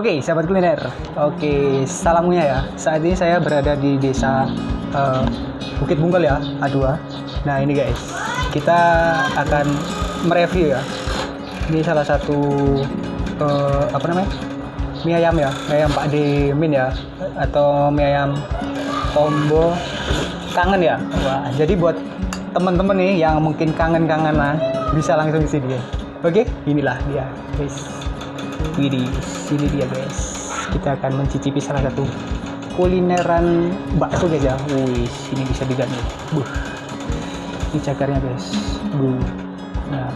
Oke, sahabat kuliner. Oke, salamnya ya. Saat ini saya berada di desa uh, Bukit Bungkal ya, A2. Nah, ini guys. Kita akan mereview ya. Ini salah satu uh, apa namanya? Mie ayam ya, mie ayam Pak Demin ya atau mie ayam combo kangen ya. Wah, jadi buat teman-teman nih yang mungkin kangen-kangenan bisa langsung ke sini. Oke, inilah dia, guys. Widih, sini dia guys. Kita akan mencicipi salah satu kulineran bakso guys ya. Wih, sini bisa diganti. Buh. Ini cakarnya guys. Buh. Nah.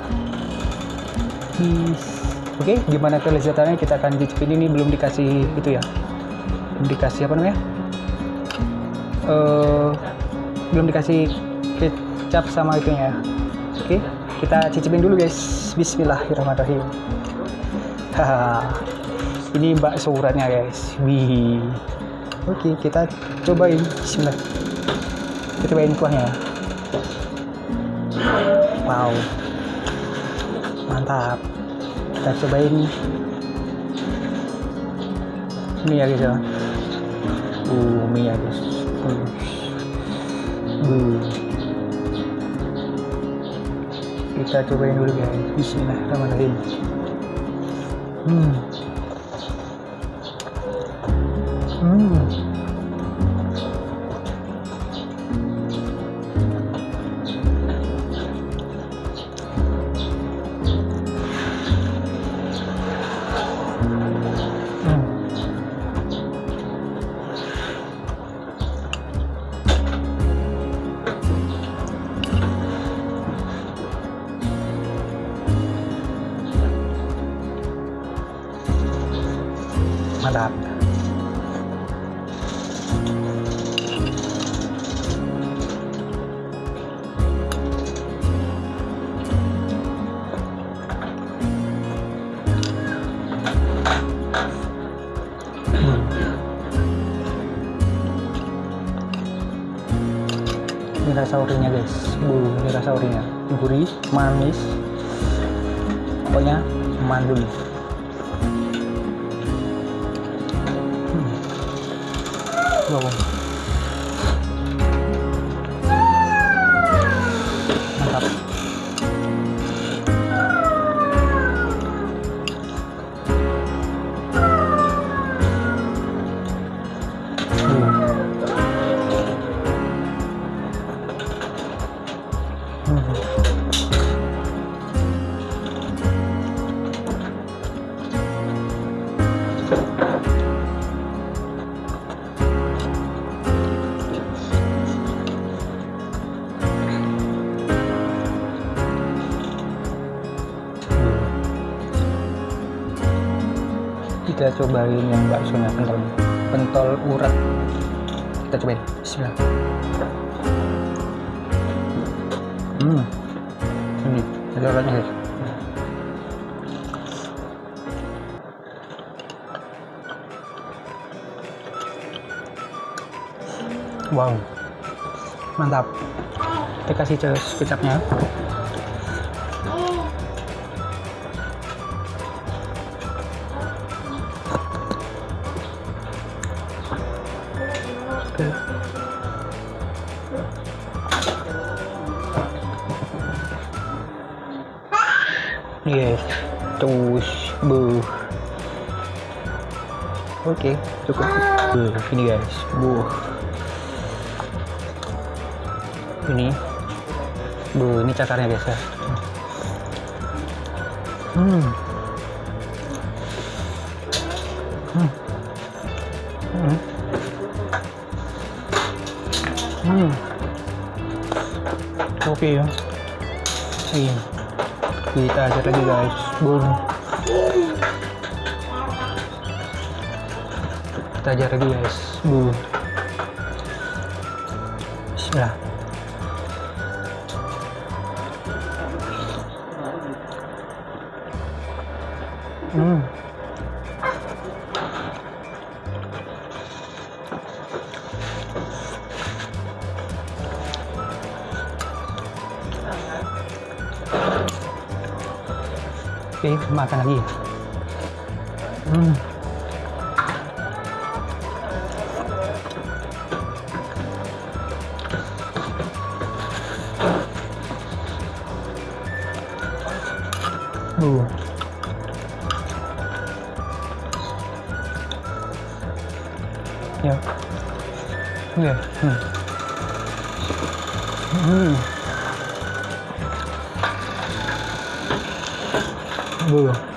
Oke, gimana kelezatannya kita akan cicipin ini belum dikasih itu ya. Belum dikasih apa namanya? Uh, belum dikasih kecap sama itunya. Oke, kita cicipin dulu guys. Bismillahirrahmanirrahim. Ini bakso uratnya guys. Wih. Oke, kita cobain. Bismillah. Kita cobain kuahnya. Wow. Mantap. Kita cobain ini ya guys ya. Uh, mie ya guys. Uh. Uh. Kita cobain dulu guys. Bismillahirrahmanirrahim. Hmm. Ini rasa urinya guys. Bu ini rasa urinya gurih manis. Pokoknya mandul. Wow. Kita cobain yang baksonya pentol pentol urat. Kita cobain. Bismillah. Hmm. Ini ada uratnya guys. Wow. Mantap. Kita kasih kecapnya Yes, terus bu. Oke, cukup. Bu, ini guys, bu. Ini, bu, ini cakarnya guys ya. Hmm. Oke ya. Iya. Kita ajar lagi guys. Boom. Kita ajar lagi guys. Boom. Bismillah. Hmm. cái makan lagi hmm. Ừ. Yeah. Yeah. Hmm. Hmm. Uh. Lagi.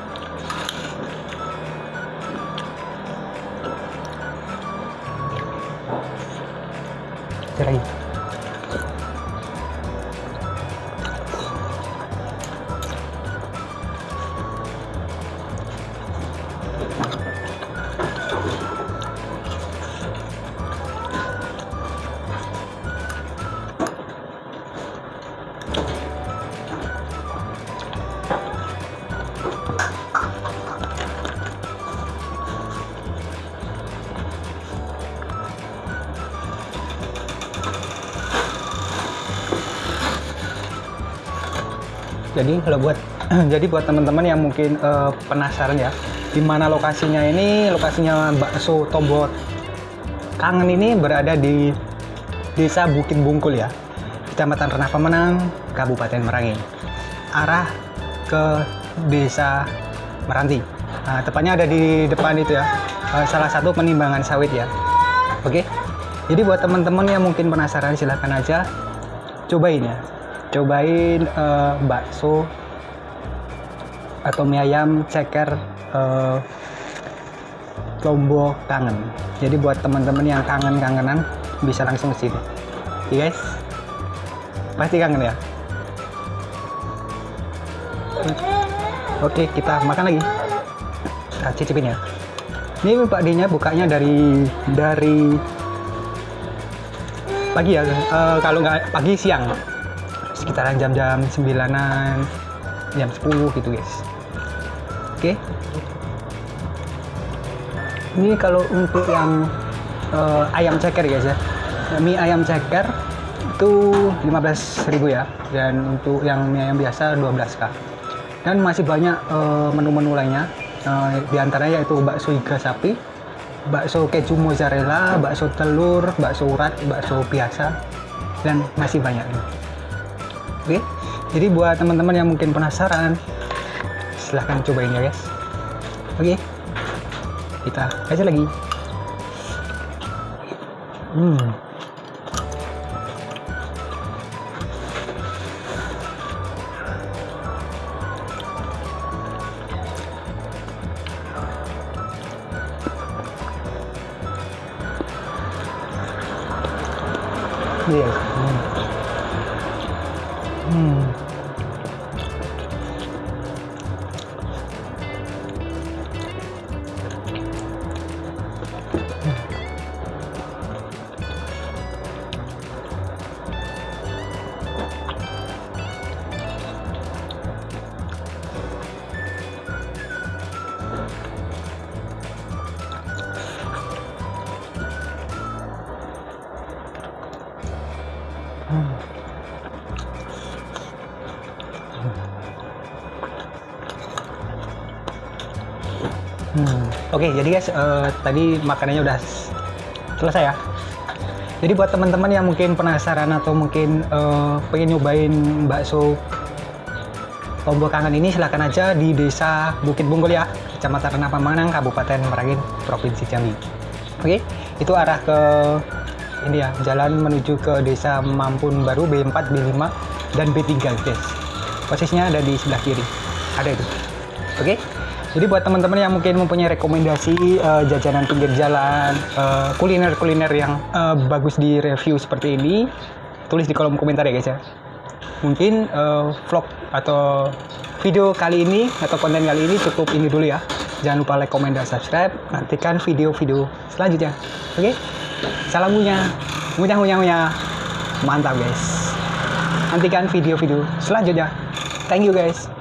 Jadi kalau buat jadi buat teman-teman yang mungkin uh, penasaran ya di mana lokasinya ini lokasinya bakso tombol kangen ini berada di desa Bukit Bungkul ya kecamatan Renah Pemenang Kabupaten Merangin arah ke desa Meranti. Nah, tepatnya ada di depan itu ya uh, salah satu penimbangan sawit ya. Oke? Jadi buat teman-teman yang mungkin penasaran silahkan aja cobain ya cobain uh, bakso atau mie ayam ceker uh, lombok kangen. Jadi buat teman-teman yang kangen-kangenan bisa langsung ke sini. Ya guys? Pasti kangen ya? Oke kita makan lagi. Kita cicipin ya. Ini Pak D nya bukanya dari dari pagi ya uh, kalau nggak pagi siang sekitaran jam-jam 9an jam 10 gitu guys. Oke? Okay. ini kalau untuk yang uh, ayam ceker guys ya. Mie ayam ceker itu 15.000 ya dan untuk yang mie ayam biasa 12k dan masih banyak uh, menu-menu lainnya uh, di antaranya yaitu bakso iga sapi bakso keju mozzarella bakso telur bakso urat bakso biasa dan masih banyak Oke, jadi buat teman-teman yang mungkin penasaran, silahkan cobain ya guys. Oke, kita kasih lagi. Hmm. Yes. Hmm. Oke, okay, jadi guys, uh, tadi makanannya udah selesai ya. Jadi buat teman-teman yang mungkin penasaran atau mungkin uh, pengen nyobain bakso Lombok Kangen ini silahkan aja di desa Bukit Bungkul ya, Kecamatan Renah Pemanang, Kabupaten Merangin, Provinsi Jambi. Oke, okay, itu arah ke ini ya, jalan menuju ke desa Mampun Baru B4, B5, dan B3 guys. Posisinya ada di sebelah kiri. Ada itu. Oke. Okay? Jadi buat teman-teman yang mungkin mempunyai rekomendasi uh, jajanan pinggir jalan, eh, kuliner-kuliner uh, yang uh, bagus di review seperti ini, tulis di kolom komentar ya guys ya. Mungkin uh, vlog atau video kali ini atau konten kali ini cukup ini dulu ya. Jangan lupa like, komen, dan subscribe. Nantikan video-video selanjutnya. Oke? Okay? Salam munya, munya, munya, munya. Mantap guys. Nantikan video-video selanjutnya. Thank you guys.